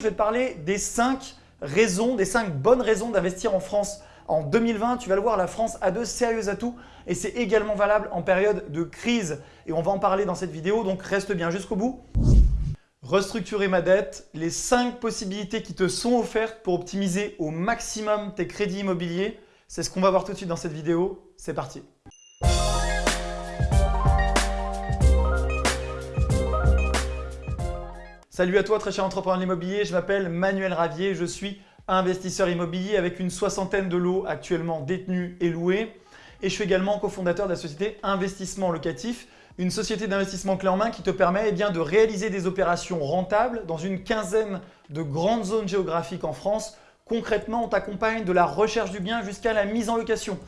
Je vais te parler des 5 raisons, des 5 bonnes raisons d'investir en France en 2020. Tu vas le voir, la France a de sérieux atouts et c'est également valable en période de crise. Et on va en parler dans cette vidéo, donc reste bien jusqu'au bout. Restructurer ma dette, les 5 possibilités qui te sont offertes pour optimiser au maximum tes crédits immobiliers. C'est ce qu'on va voir tout de suite dans cette vidéo. C'est parti Salut à toi très cher entrepreneur de l'immobilier, je m'appelle Manuel Ravier, je suis investisseur immobilier avec une soixantaine de lots actuellement détenus et loués. Et je suis également cofondateur de la société Investissement Locatif, une société d'investissement clé en main qui te permet eh de réaliser des opérations rentables dans une quinzaine de grandes zones géographiques en France. Concrètement, on t'accompagne de la recherche du bien jusqu'à la mise en location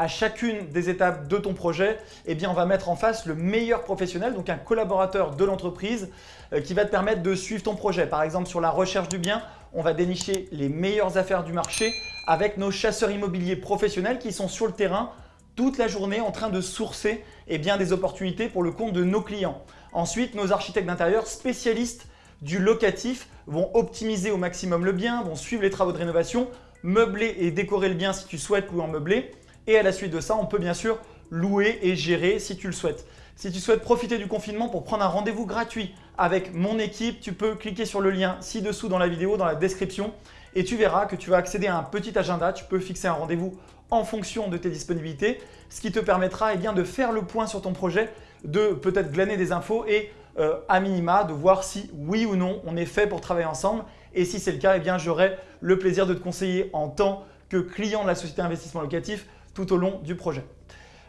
à chacune des étapes de ton projet, eh bien, on va mettre en face le meilleur professionnel, donc un collaborateur de l'entreprise euh, qui va te permettre de suivre ton projet. Par exemple, sur la recherche du bien, on va dénicher les meilleures affaires du marché avec nos chasseurs immobiliers professionnels qui sont sur le terrain toute la journée en train de sourcer eh bien, des opportunités pour le compte de nos clients. Ensuite, nos architectes d'intérieur spécialistes du locatif vont optimiser au maximum le bien, vont suivre les travaux de rénovation, meubler et décorer le bien si tu souhaites louer en meublé et à la suite de ça, on peut bien sûr louer et gérer si tu le souhaites. Si tu souhaites profiter du confinement pour prendre un rendez-vous gratuit avec mon équipe, tu peux cliquer sur le lien ci-dessous dans la vidéo, dans la description et tu verras que tu vas accéder à un petit agenda. Tu peux fixer un rendez-vous en fonction de tes disponibilités, ce qui te permettra eh bien, de faire le point sur ton projet, de peut-être glaner des infos et euh, à minima de voir si oui ou non on est fait pour travailler ensemble. Et si c'est le cas, eh j'aurai le plaisir de te conseiller en tant que client de la société investissement locatif tout au long du projet.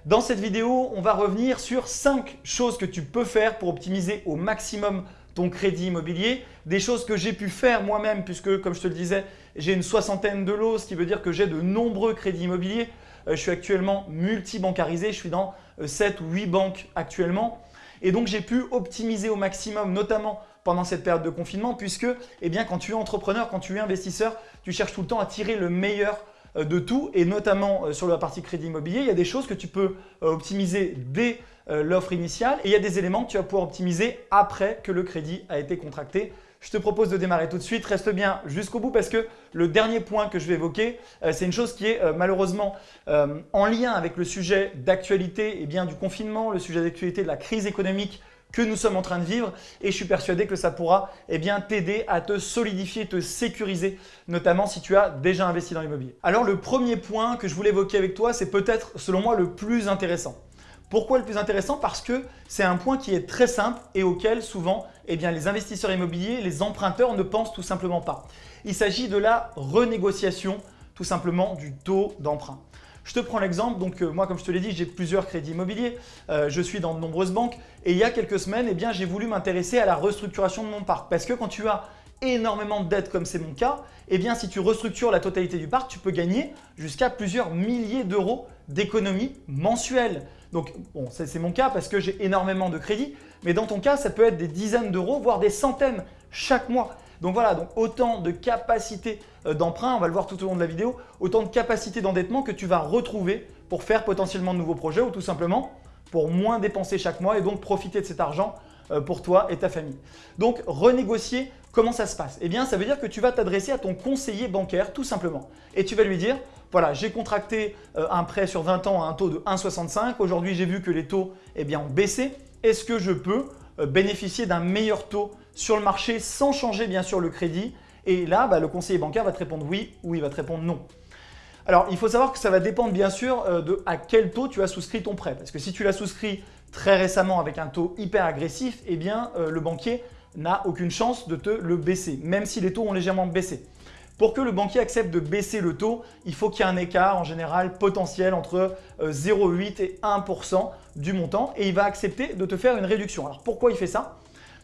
Dans cette vidéo, on va revenir sur 5 choses que tu peux faire pour optimiser au maximum ton crédit immobilier. Des choses que j'ai pu faire moi-même puisque, comme je te le disais, j'ai une soixantaine de lots, ce qui veut dire que j'ai de nombreux crédits immobiliers. Euh, je suis actuellement multi-bancarisé, je suis dans 7 euh, ou 8 banques actuellement. Et donc, j'ai pu optimiser au maximum, notamment pendant cette période de confinement puisque eh bien, quand tu es entrepreneur, quand tu es investisseur, tu cherches tout le temps à tirer le meilleur de tout et notamment euh, sur la partie crédit immobilier, il y a des choses que tu peux euh, optimiser dès l'offre initiale et il y a des éléments que tu vas pouvoir optimiser après que le crédit a été contracté. Je te propose de démarrer tout de suite. Reste bien jusqu'au bout parce que le dernier point que je vais évoquer, c'est une chose qui est malheureusement en lien avec le sujet d'actualité et bien du confinement, le sujet d'actualité de la crise économique que nous sommes en train de vivre et je suis persuadé que ça pourra eh t'aider à te solidifier, te sécuriser, notamment si tu as déjà investi dans l'immobilier. Alors le premier point que je voulais évoquer avec toi, c'est peut-être selon moi le plus intéressant. Pourquoi le plus intéressant? Parce que c'est un point qui est très simple et auquel souvent eh les investisseurs immobiliers, les emprunteurs ne pensent tout simplement pas. Il s'agit de la renégociation tout simplement du taux d'emprunt. Je te prends l'exemple, donc euh, moi comme je te l'ai dit, j'ai plusieurs crédits immobiliers, euh, je suis dans de nombreuses banques. Et il y a quelques semaines, eh j'ai voulu m'intéresser à la restructuration de mon parc. Parce que quand tu as énormément de dettes comme c'est mon cas, eh bien si tu restructures la totalité du parc, tu peux gagner jusqu'à plusieurs milliers d'euros d'économies mensuelles. Donc bon, c'est mon cas parce que j'ai énormément de crédits, mais dans ton cas, ça peut être des dizaines d'euros, voire des centaines chaque mois. Donc voilà, donc autant de capacité euh, d'emprunt, on va le voir tout au long de la vidéo, autant de capacité d'endettement que tu vas retrouver pour faire potentiellement de nouveaux projets ou tout simplement pour moins dépenser chaque mois et donc profiter de cet argent euh, pour toi et ta famille. Donc renégocier, comment ça se passe? Eh bien ça veut dire que tu vas t'adresser à ton conseiller bancaire tout simplement et tu vas lui dire voilà, j'ai contracté euh, un prêt sur 20 ans à un taux de 1,65. Aujourd'hui, j'ai vu que les taux eh bien, ont baissé. Est-ce que je peux bénéficier d'un meilleur taux sur le marché sans changer bien sûr le crédit. Et là, bah, le conseiller bancaire va te répondre oui ou il va te répondre non. Alors, il faut savoir que ça va dépendre bien sûr euh, de à quel taux tu as souscrit ton prêt. Parce que si tu l'as souscrit très récemment avec un taux hyper agressif, eh bien euh, le banquier n'a aucune chance de te le baisser, même si les taux ont légèrement baissé. Pour que le banquier accepte de baisser le taux, il faut qu'il y ait un écart en général potentiel entre 0,8 euh, et 1% du montant et il va accepter de te faire une réduction. Alors pourquoi il fait ça?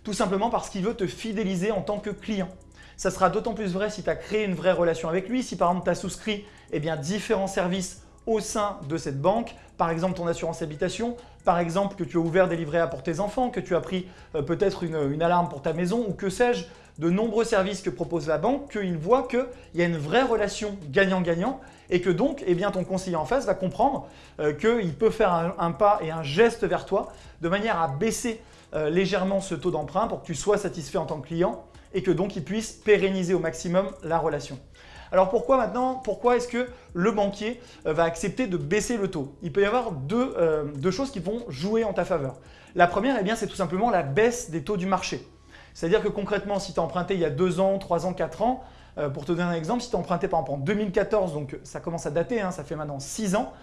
Tout simplement parce qu'il veut te fidéliser en tant que client. Ça sera d'autant plus vrai si tu as créé une vraie relation avec lui, si par exemple tu as souscrit eh différents services au sein de cette banque, par exemple ton assurance habitation, par exemple que tu as ouvert des livrets A pour tes enfants, que tu as pris euh, peut-être une, alarme pour ta maison ou que sais-je, de nombreux services que propose la banque, qu'il voit qu'il y a une vraie relation gagnant-gagnant et que donc eh bien, ton conseiller en face va comprendre euh, qu'il peut faire un, pas et un geste vers toi de manière à baisser euh, légèrement ce taux d'emprunt pour que tu sois satisfait en tant que client et que donc il puisse pérenniser au maximum la relation. Alors pourquoi maintenant Pourquoi est-ce que le banquier euh, va accepter de baisser le taux? Il peut y avoir euh, deux, choses qui vont jouer en ta faveur. La première, eh c'est tout simplement la baisse des taux du marché. C'est-à-dire que concrètement, si tu as emprunté il y a 2 ans, 3 ans, 4 ans, euh, pour te donner un exemple, si tu as emprunté par exemple en 2014, donc ça commence à dater, hein, ça fait maintenant 6 ans,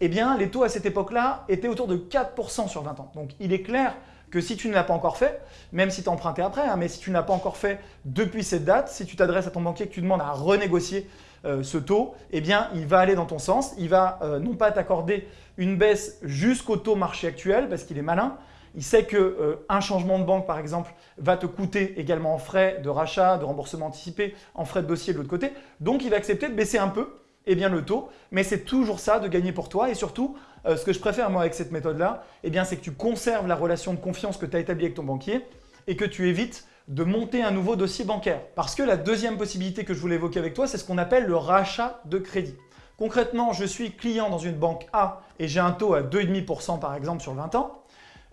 eh bien les taux à cette époque-là étaient autour de 4% sur 20 ans. Donc il est clair que si tu ne l'as pas encore fait, même si tu as emprunté après, hein, mais si tu ne l'as pas encore fait depuis cette date, si tu t'adresses à ton banquier et que tu demandes à renégocier euh, ce taux, eh bien, il va aller dans ton sens. Il va euh, non pas t'accorder une baisse jusqu'au taux marché actuel parce qu'il est malin. Il sait qu'un euh, changement de banque, par exemple, va te coûter également en frais de rachat, de remboursement anticipé, en frais de dossier de l'autre côté. Donc, il va accepter de baisser un peu eh bien, le taux, mais c'est toujours ça de gagner pour toi et surtout, euh, ce que je préfère moi avec cette méthode-là, eh c'est que tu conserves la relation de confiance que tu as établie avec ton banquier et que tu évites de monter un nouveau dossier bancaire. Parce que la deuxième possibilité que je voulais évoquer avec toi, c'est ce qu'on appelle le rachat de crédit. Concrètement, je suis client dans une banque A et j'ai un taux à 2,5% par exemple sur 20 ans.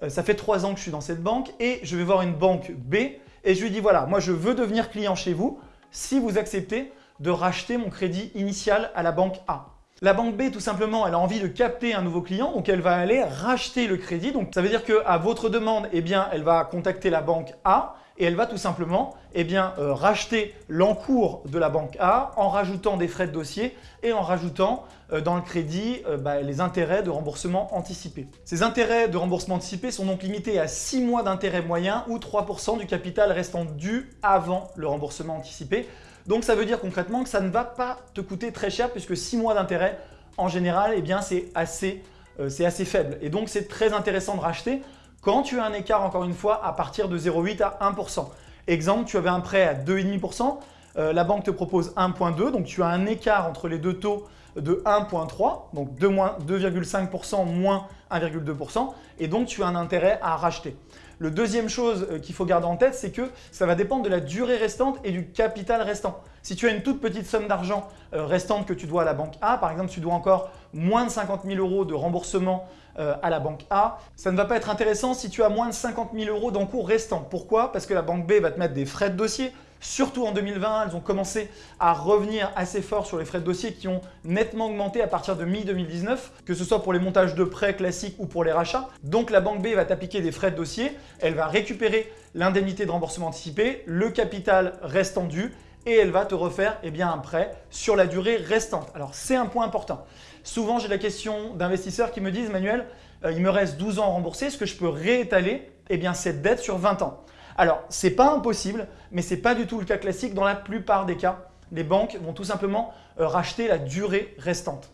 Euh, ça fait 3 ans que je suis dans cette banque et je vais voir une banque B et je lui dis voilà, moi je veux devenir client chez vous si vous acceptez de racheter mon crédit initial à la banque A. La banque B, tout simplement, elle a envie de capter un nouveau client, donc elle va aller racheter le crédit. Donc ça veut dire qu'à votre demande, eh elle va contacter la banque A et elle va tout simplement eh euh, racheter l'encours de la banque A en rajoutant des frais de dossier et en rajoutant euh, dans le crédit euh, bah, les intérêts de remboursement anticipé. Ces intérêts de remboursement anticipé sont donc limités à 6 mois d'intérêt moyen ou 3% du capital restant dû avant le remboursement anticipé. Donc ça veut dire concrètement que ça ne va pas te coûter très cher puisque 6 mois d'intérêt, en général, eh c'est assez, assez faible. Et donc c'est très intéressant de racheter quand tu as un écart, encore une fois, à partir de 0,8 à 1%. Exemple, tu avais un prêt à 2,5%, euh, la banque te propose 1,2, donc tu as un écart entre les deux taux de 1,3, donc 2,5% moins 1,2%, et donc tu as un intérêt à racheter. Le deuxième chose euh, qu'il faut garder en tête, c'est que ça va dépendre de la durée restante et du capital restant. Si tu as une toute petite somme d'argent euh, restante que tu dois à la banque A, par exemple, tu dois encore moins de 50 000 euros de remboursement euh, à la banque A, ça ne va pas être intéressant si tu as moins de 50 000 euros d'encours restant. Pourquoi? Parce que la banque B va te mettre des frais de dossier, Surtout en 2020, elles ont commencé à revenir assez fort sur les frais de dossier qui ont nettement augmenté à partir de mi-2019, que ce soit pour les montages de prêts classiques ou pour les rachats. Donc la banque B va t'appliquer des frais de dossier, elle va récupérer l'indemnité de remboursement anticipé, le capital restant dû et elle va te refaire eh bien, un prêt sur la durée restante. Alors c'est un point important. Souvent j'ai la question d'investisseurs qui me disent « Manuel, euh, il me reste 12 ans à rembourser, est-ce que je peux réétaler eh cette dette sur 20 ans ?» Alors, ce n'est pas impossible, mais ce n'est pas du tout le cas classique. Dans la plupart des cas, les banques vont tout simplement euh, racheter la durée restante.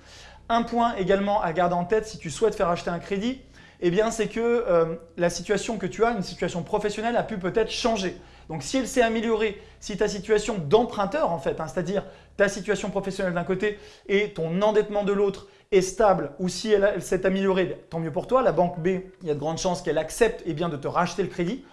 Un point également à garder en tête si tu souhaites faire acheter un crédit, eh c'est que euh, la situation que tu as, une situation professionnelle, a pu peut-être changer. Donc si elle s'est améliorée, si ta situation d'emprunteur en fait, hein, c'est-à-dire ta situation professionnelle d'un côté et ton endettement de l'autre est stable ou si elle, s'est améliorée, tant mieux pour toi. La banque B, il y a de grandes chances qu'elle accepte eh bien, de te racheter le crédit.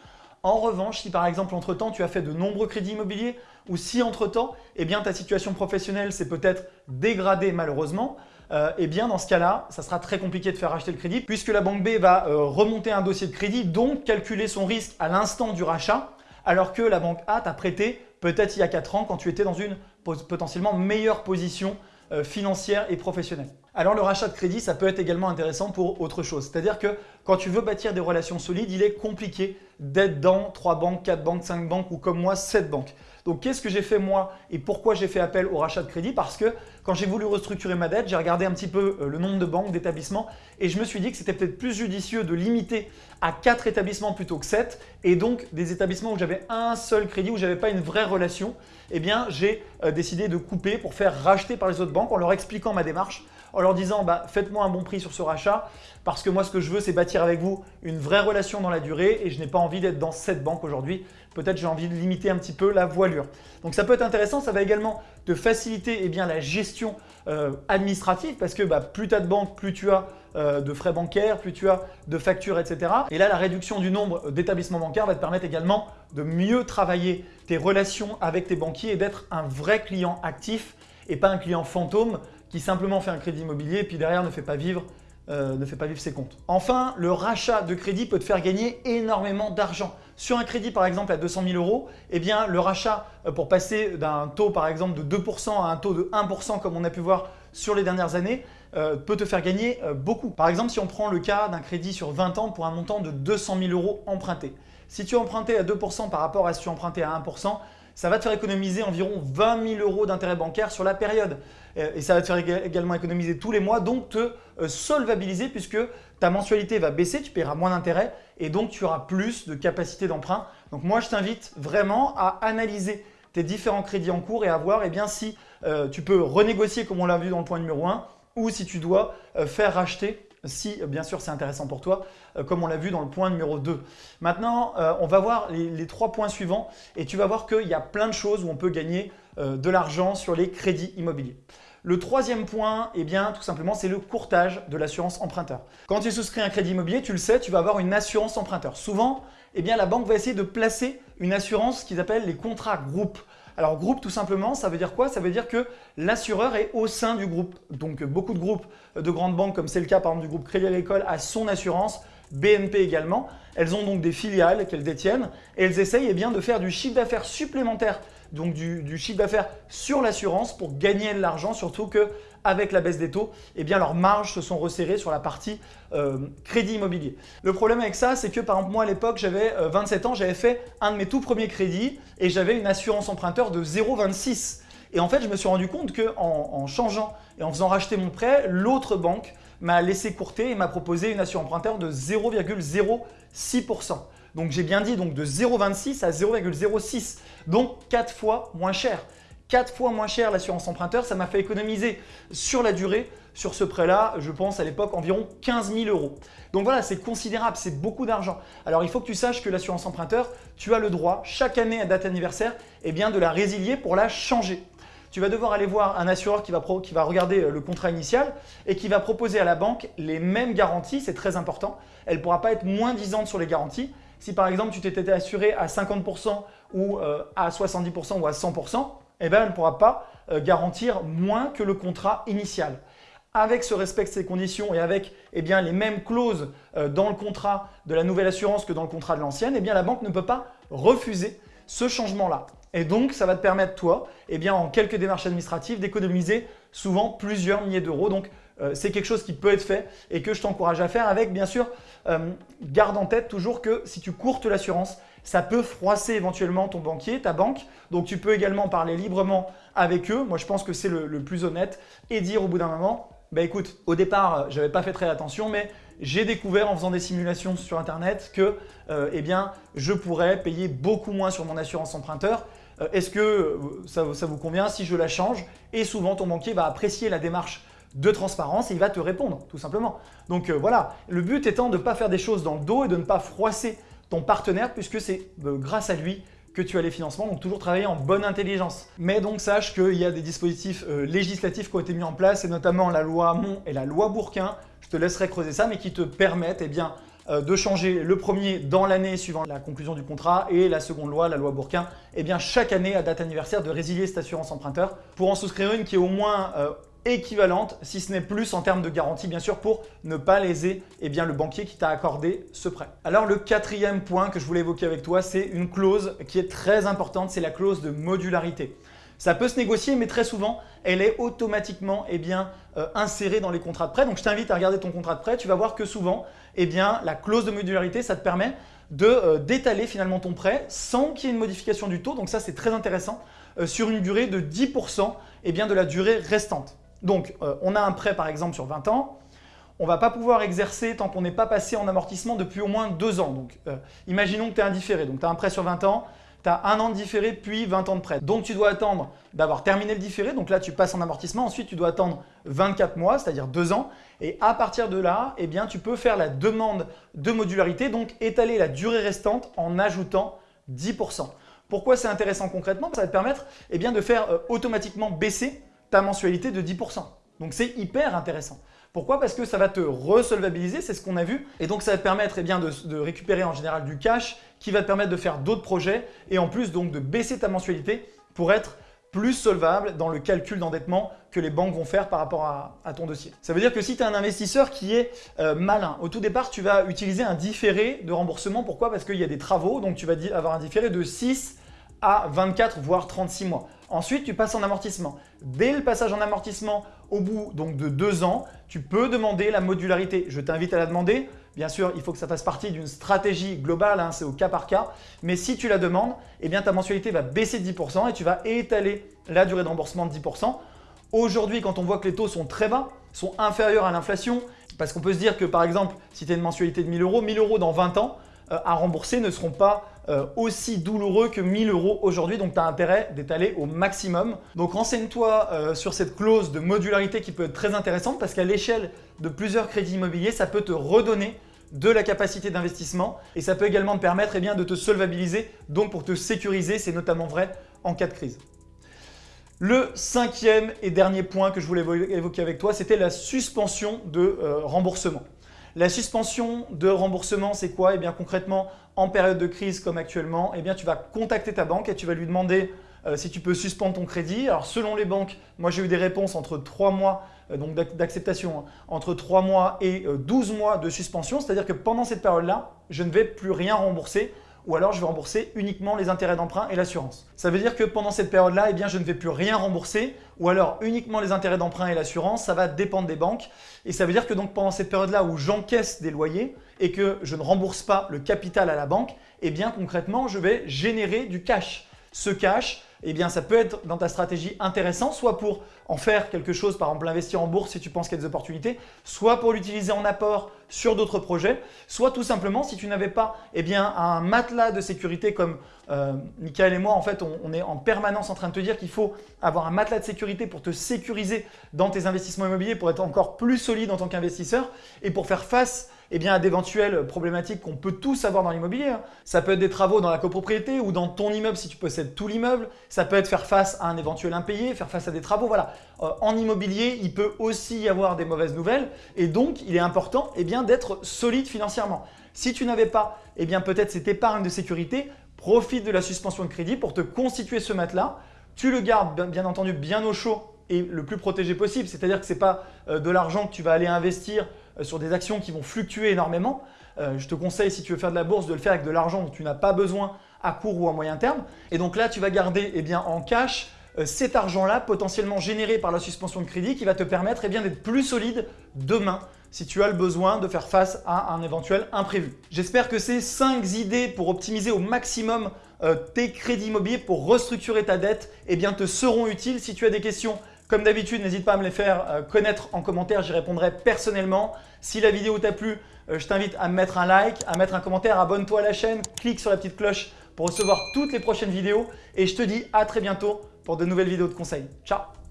En revanche, si par exemple entre-temps tu as fait de nombreux crédits immobiliers ou si entre-temps eh ta situation professionnelle s'est peut-être dégradée malheureusement, euh, eh bien dans ce cas-là, ça sera très compliqué de faire acheter le crédit puisque la banque B va euh, remonter un dossier de crédit, donc calculer son risque à l'instant du rachat, alors que la banque A t'a prêté peut-être il y a 4 ans quand tu étais dans une potentiellement meilleure position euh, financière et professionnelle. Alors le rachat de crédit, ça peut être également intéressant pour autre chose. C'est-à-dire que quand tu veux bâtir des relations solides, il est compliqué d'être dans 3 banques, 4 banques, 5 banques ou comme moi 7 banques. Donc qu'est-ce que j'ai fait moi et pourquoi j'ai fait appel au rachat de crédit? Parce que quand j'ai voulu restructurer ma dette, j'ai regardé un petit peu euh, le nombre de banques, d'établissements et je me suis dit que c'était peut-être plus judicieux de limiter à 4 établissements plutôt que 7 et donc des établissements où j'avais un seul crédit, où j'avais pas une vraie relation, eh bien j'ai euh, décidé de couper pour faire racheter par les autres banques en leur expliquant ma démarche en leur disant bah, faites-moi un bon prix sur ce rachat parce que moi ce que je veux c'est bâtir avec vous une vraie relation dans la durée et je n'ai pas envie d'être dans cette banque aujourd'hui. Peut-être j'ai envie de limiter un petit peu la voilure. Donc ça peut être intéressant, ça va également te faciliter eh la gestion euh, administrative parce que bah, plus tu as de banques, plus tu as euh, de frais bancaires, plus tu as de factures, etc. Et là, la réduction du nombre d'établissements bancaires va te permettre également de mieux travailler tes relations avec tes banquiers et d'être un vrai client actif et pas un client fantôme qui simplement fait un crédit immobilier et puis derrière ne fait pas vivre euh, ne fait pas vivre ses comptes. Enfin, le rachat de crédit peut te faire gagner énormément d'argent. Sur un crédit par exemple à 200 000 euros, eh bien, le rachat euh, pour passer d'un taux par exemple de 2% à un taux de 1% comme on a pu voir sur les dernières années, euh, peut te faire gagner beaucoup. Par exemple, si on prend le cas d'un crédit sur 20 ans pour un montant de 200 000 euros emprunté. Si tu empruntais à 2% par rapport à si tu empruntais à 1%, ça va te faire économiser environ 20 000 euros d'intérêt bancaire sur la période. Euh, et ça va te faire également économiser tous les mois, donc te solvabiliser puisque ta mensualité va baisser, tu paieras moins d'intérêt et donc tu auras plus de capacité d'emprunt. Donc moi, je t'invite vraiment à analyser tes différents crédits en cours et à voir eh bien, si tu peux renégocier comme on l'a vu dans le point numéro 1 ou si tu dois euh, faire racheter si bien sûr c'est intéressant pour toi, euh, comme on l'a vu dans le point numéro 2. Maintenant, euh, on va voir les, trois points suivants et tu vas voir qu'il y a plein de choses où on peut gagner de l'argent sur les crédits immobiliers. Le troisième point, eh bien, tout simplement, c'est le courtage de l'assurance emprunteur. Quand tu souscris un crédit immobilier, tu le sais, tu vas avoir une assurance emprunteur. Souvent, eh bien, la banque va essayer de placer une assurance qu'ils appellent les contrats groupes. Alors groupe tout simplement, ça veut dire quoi? Ça veut dire que l'assureur est au sein du groupe. Donc beaucoup de groupes de grandes banques comme c'est le cas par exemple du groupe Crédit Agricole a son assurance, BNP également. Elles ont donc des filiales qu'elles détiennent et elles essayent eh de faire du chiffre d'affaires supplémentaire donc du, chiffre d'affaires sur l'assurance pour gagner de l'argent, surtout qu'avec la baisse des taux, eh bien leurs marges se sont resserrées sur la partie euh, crédit immobilier. Le problème avec ça, c'est que par exemple moi à l'époque, j'avais 27 euh, ans, j'avais fait un de mes tout premiers crédits et j'avais une assurance emprunteur de 0,26. Et en fait, je me suis rendu compte qu'en en, changeant et en faisant racheter mon prêt, l'autre banque m'a laissé courter et m'a proposé une assurance emprunteur de 0,06%. Donc j'ai bien dit donc de 0,26 à 0,06, donc 4 fois moins cher. 4 fois moins cher l'assurance emprunteur, ça m'a fait économiser sur la durée, sur ce prêt-là, je pense à l'époque environ 15 000 euros. Donc voilà, c'est considérable, c'est beaucoup d'argent. Alors il faut que tu saches que l'assurance emprunteur, tu as le droit chaque année à date anniversaire eh bien, de la résilier pour la changer tu vas devoir aller voir un assureur qui va, qui va, regarder euh, le contrat initial et qui va proposer à la banque les mêmes garanties, c'est très important. Elle ne pourra pas être moins disante sur les garanties, si par exemple tu t'étais assuré à 50% ou euh, à 70% ou à 100%, eh ben, elle ne pourra pas euh, garantir moins que le contrat initial. Avec ce respect de ces conditions et avec eh les mêmes clauses euh, dans le contrat de la nouvelle assurance que dans le contrat de l'ancienne, eh bien, la banque ne peut pas refuser ce changement-là. Et donc, ça va te permettre, toi, eh en quelques démarches administratives, d'économiser souvent plusieurs milliers d'euros. C'est quelque chose qui peut être fait et que je t'encourage à faire avec, bien sûr, euh, garde en tête toujours que si tu courtes l'assurance, ça peut froisser éventuellement ton banquier, ta banque. Donc, tu peux également parler librement avec eux. Moi, je pense que c'est le, plus honnête et dire au bout d'un moment, bah écoute, au départ, je n'avais pas fait très attention, mais j'ai découvert en faisant des simulations sur Internet que euh, eh bien, je pourrais payer beaucoup moins sur mon assurance emprunteur. Est-ce que ça vous convient si je la change? Et souvent, ton banquier va apprécier la démarche de transparence et il va te répondre tout simplement. Donc euh, voilà, le but étant de ne pas faire des choses dans le dos et de ne pas froisser ton partenaire puisque c'est euh, grâce à lui que tu as les financements, donc toujours travailler en bonne intelligence. Mais donc sache qu'il y a des dispositifs euh, législatifs qui ont été mis en place et notamment la loi Hamon et la loi Bourquin, je te laisserai creuser ça, mais qui te permettent eh bien, de changer le premier dans l'année suivant la conclusion du contrat et la seconde loi, la loi Bourquin, eh bien, chaque année à date anniversaire de résilier cette assurance emprunteur pour en souscrire une qui est au moins équivalente, si ce n'est plus en termes de garantie, bien sûr, pour ne pas léser eh bien, le banquier qui t'a accordé ce prêt. Alors, le quatrième point que je voulais évoquer avec toi, c'est une clause qui est très importante, c'est la clause de modularité. Ça peut se négocier, mais très souvent, elle est automatiquement eh bien, euh, insérée dans les contrats de prêt. Donc, je t'invite à regarder ton contrat de prêt. Tu vas voir que souvent, eh bien, la clause de modularité, ça te permet euh, d'étaler finalement ton prêt sans qu'il y ait une modification du taux. Donc ça, c'est très intéressant euh, sur une durée de 10% eh bien, de la durée restante. Donc, euh, on a un prêt par exemple sur 20 ans, on ne va pas pouvoir exercer tant qu'on n'est pas passé en amortissement depuis au moins 2 ans. Donc, euh, imaginons que tu es indifféré, donc tu as un prêt sur 20 ans, tu as un an de différé puis 20 ans de prêt. Donc, tu dois attendre d'avoir terminé le différé, donc là tu passes en amortissement, ensuite tu dois attendre 24 mois, c'est-à-dire 2 ans, et à partir de là, eh bien, tu peux faire la demande de modularité, donc étaler la durée restante en ajoutant 10%. Pourquoi c'est intéressant concrètement? Ça va te permettre eh de faire euh, automatiquement baisser ta mensualité de 10%. Donc c'est hyper intéressant. Pourquoi? Parce que ça va te resolvabiliser, c'est ce qu'on a vu. Et donc ça va te permettre eh bien, de, récupérer en général du cash qui va te permettre de faire d'autres projets et en plus donc de baisser ta mensualité pour être plus solvable dans le calcul d'endettement que les banques vont faire par rapport à, ton dossier. Ça veut dire que si tu es un investisseur qui est euh, malin, au tout départ, tu vas utiliser un différé de remboursement. Pourquoi? Parce qu'il y a des travaux, donc tu vas avoir un différé de 6 à 24 voire 36 mois. Ensuite, tu passes en amortissement. Dès le passage en amortissement, au bout donc de deux ans, tu peux demander la modularité. Je t'invite à la demander. Bien sûr, il faut que ça fasse partie d'une stratégie globale, hein, c'est au cas par cas. Mais si tu la demandes, eh bien, ta mensualité va baisser de 10% et tu vas étaler la durée de remboursement de 10%. Aujourd'hui, quand on voit que les taux sont très bas, sont inférieurs à l'inflation, parce qu'on peut se dire que par exemple, si tu as une mensualité de 1000 euros, 1000 euros dans 20 ans, euh, à rembourser ne seront pas euh, aussi douloureux que 1000 euros aujourd'hui. Donc, tu as intérêt d'étaler au maximum. Donc, renseigne-toi euh, sur cette clause de modularité qui peut être très intéressante parce qu'à l'échelle de plusieurs crédits immobiliers, ça peut te redonner de la capacité d'investissement et ça peut également te permettre eh de te solvabiliser, donc pour te sécuriser, c'est notamment vrai en cas de crise. Le cinquième et dernier point que je voulais évoquer avec toi, c'était la suspension de remboursement. La suspension de remboursement, c'est quoi? Eh bien concrètement, en période de crise comme actuellement, eh tu vas contacter ta banque et tu vas lui demander euh, si tu peux suspendre ton crédit. Alors selon les banques, moi j'ai eu des réponses entre 3 mois euh, d'acceptation, hein, entre 3 mois et 12 euh, mois de suspension, c'est-à-dire que pendant cette période-là, je ne vais plus rien rembourser ou alors je vais rembourser uniquement les intérêts d'emprunt et l'assurance. Ça veut dire que pendant cette période-là, eh je ne vais plus rien rembourser ou alors uniquement les intérêts d'emprunt et l'assurance, ça va dépendre des banques. Et ça veut dire que donc pendant cette période-là où j'encaisse des loyers et que je ne rembourse pas le capital à la banque, eh bien concrètement, je vais générer du cash. Ce cash, eh bien, ça peut être dans ta stratégie intéressant, soit pour en faire quelque chose, par exemple investir en bourse si tu penses qu'il y a des opportunités, soit pour l'utiliser en apport sur d'autres projets, soit tout simplement si tu n'avais pas eh bien, un matelas de sécurité comme euh, Michael et moi, en fait, on, est en permanence en train de te dire qu'il faut avoir un matelas de sécurité pour te sécuriser dans tes investissements immobiliers, pour être encore plus solide en tant qu'investisseur et pour faire face eh bien, à d'éventuelles problématiques qu'on peut tous avoir dans l'immobilier. Hein. Ça peut être des travaux dans la copropriété ou dans ton immeuble si tu possèdes tout l'immeuble. Ça peut être faire face à un éventuel impayé, faire face à des travaux. Voilà. Euh, en immobilier, il peut aussi y avoir des mauvaises nouvelles et donc il est important eh d'être solide financièrement. Si tu n'avais pas eh bien peut-être cette épargne de sécurité, profite de la suspension de crédit pour te constituer ce matelas. Tu le gardes bien entendu bien au chaud et le plus protégé possible. C'est-à-dire que ce n'est pas euh, de l'argent que tu vas aller investir sur des actions qui vont fluctuer énormément. Euh, je te conseille, si tu veux faire de la bourse, de le faire avec de l'argent dont tu n'as pas besoin à court ou à moyen terme. Et donc là, tu vas garder eh en cash euh, cet argent-là potentiellement généré par la suspension de crédit qui va te permettre eh d'être plus solide demain si tu as le besoin de faire face à un éventuel imprévu. J'espère que ces 5 idées pour optimiser au maximum tes crédits immobiliers pour restructurer ta dette eh te seront utiles. Si tu as des questions, comme d'habitude, n'hésite pas à me les faire euh, connaître en commentaire, j'y répondrai personnellement. Si la vidéo t'a plu, euh, je t'invite à mettre un like, à mettre un commentaire, abonne-toi à la chaîne, clique sur la petite cloche pour recevoir toutes les prochaines vidéos et je te dis à très bientôt pour de nouvelles vidéos de conseils. Ciao